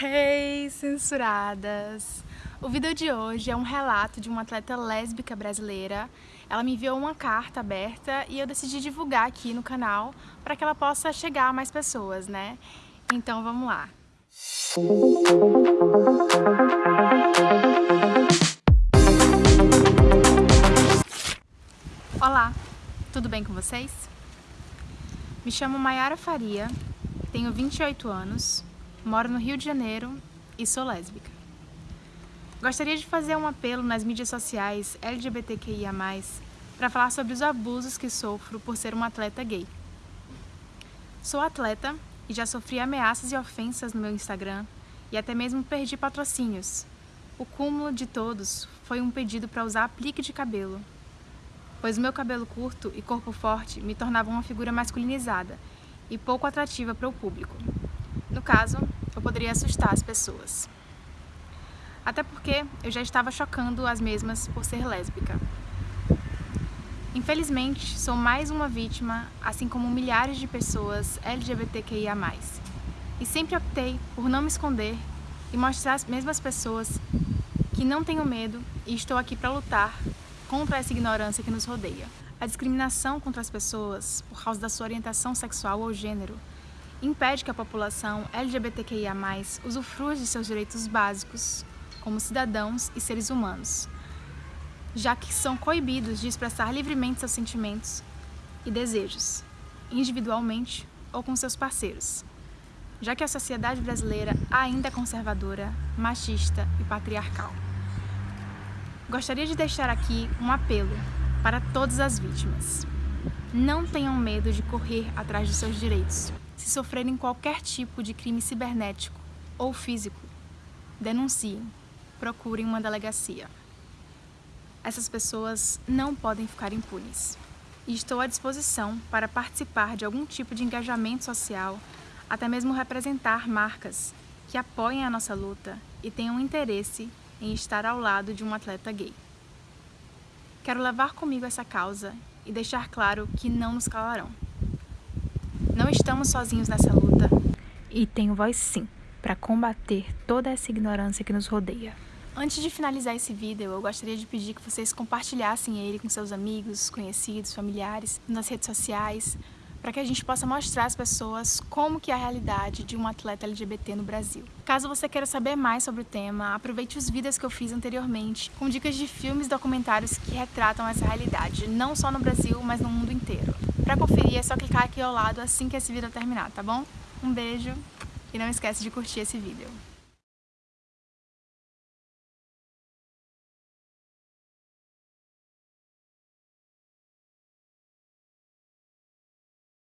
Hey, censuradas! O vídeo de hoje é um relato de uma atleta lésbica brasileira. Ela me enviou uma carta aberta e eu decidi divulgar aqui no canal para que ela possa chegar a mais pessoas, né? Então vamos lá! Olá, tudo bem com vocês? Me chamo Mayara Faria, tenho 28 anos, moro no Rio de Janeiro e sou lésbica. Gostaria de fazer um apelo nas mídias sociais LGBTQIA+, para falar sobre os abusos que sofro por ser uma atleta gay. Sou atleta e já sofri ameaças e ofensas no meu Instagram e até mesmo perdi patrocínios. O cúmulo de todos foi um pedido para usar aplique de cabelo, pois meu cabelo curto e corpo forte me tornavam uma figura masculinizada e pouco atrativa para o público. No caso, eu poderia assustar as pessoas. Até porque eu já estava chocando as mesmas por ser lésbica. Infelizmente, sou mais uma vítima, assim como milhares de pessoas LGBTQIA+. E sempre optei por não me esconder e mostrar às mesmas pessoas que não tenho medo e estou aqui para lutar contra essa ignorância que nos rodeia. A discriminação contra as pessoas por causa da sua orientação sexual ou gênero impede que a população LGBTQIA+, usufrua de seus direitos básicos como cidadãos e seres humanos, já que são coibidos de expressar livremente seus sentimentos e desejos, individualmente ou com seus parceiros, já que a sociedade brasileira ainda é conservadora, machista e patriarcal. Gostaria de deixar aqui um apelo para todas as vítimas. Não tenham medo de correr atrás de seus direitos. Se sofrerem qualquer tipo de crime cibernético ou físico, denunciem, procurem uma delegacia. Essas pessoas não podem ficar impunes. E estou à disposição para participar de algum tipo de engajamento social, até mesmo representar marcas que apoiem a nossa luta e tenham interesse em estar ao lado de um atleta gay. Quero levar comigo essa causa e deixar claro que não nos calarão. Não estamos sozinhos nessa luta e tenho voz sim para combater toda essa ignorância que nos rodeia. Antes de finalizar esse vídeo, eu gostaria de pedir que vocês compartilhassem ele com seus amigos, conhecidos, familiares, nas redes sociais, para que a gente possa mostrar às pessoas como que é a realidade de um atleta LGBT no Brasil. Caso você queira saber mais sobre o tema, aproveite os vídeos que eu fiz anteriormente, com dicas de filmes e documentários que retratam essa realidade, não só no Brasil, mas no mundo inteiro. Para conferir é só clicar aqui ao lado assim que esse vídeo terminar, tá bom? Um beijo e não esquece de curtir esse vídeo.